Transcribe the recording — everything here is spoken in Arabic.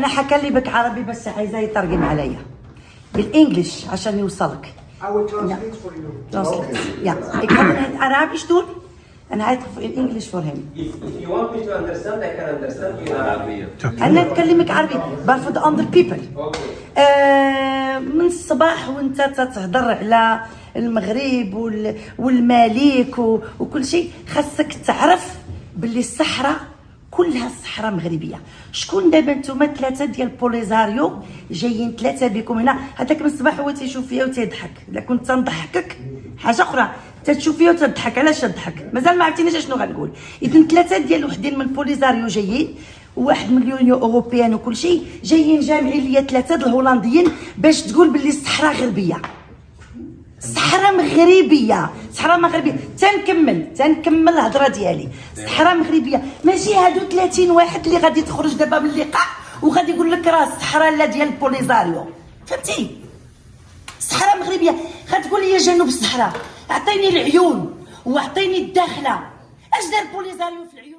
أنا حكلي بك عربي بس عايزاه يترجم عليا بالانجلش عشان يوصلك I will translate for you. Translate. Yeah. Kan het in het Arabisch doen en hij het in English voor hem. If, if you want me to understand, I can understand you in Arabic. أنا نكلمك عربي but for the other people Okay. آه من الصباح وانت تتهضر على المغرب وال- والملك و- وكل شيء خاصك تعرف باللي الصحراء كلها الصحراء مغربية. شكون دابا نتوما ثلاثة ديال بوليزاريو؟ جايين ثلاثة بكم هنا. هذاك من الصباح هو تيشوف فيا وتيضحك. الا كنت تنضحكك حاجة أخرى. تتشوف فيا وتضحك. علاش تضحك؟ مازال ما عرفتينيش إشنو غنقول. اذا ثلاثة ديال وحدين من بوليزاريو جايين. واحد من اليونيو أوروبيان وكل شيء. جايين جامعين ليا ثلاثة د الهولنديين باش تقول باللي الصحراء غربية. صحراء مغربية. صحراء مغربية. تنكمل تنكمل الهضرة ديالي. صحراء مغربية. ماشي هادو 30 واحد اللي غادي تخرج دابا من اللقاء وغادي يقول لك راه الصحراء لا ديال بوليزاريو. فهمتي؟ صحراء مغربية. غتقول لي جنوب الصحراء. اعطيني العيون واعطيني الداخلة. اش دار بوليزاريو في العيون؟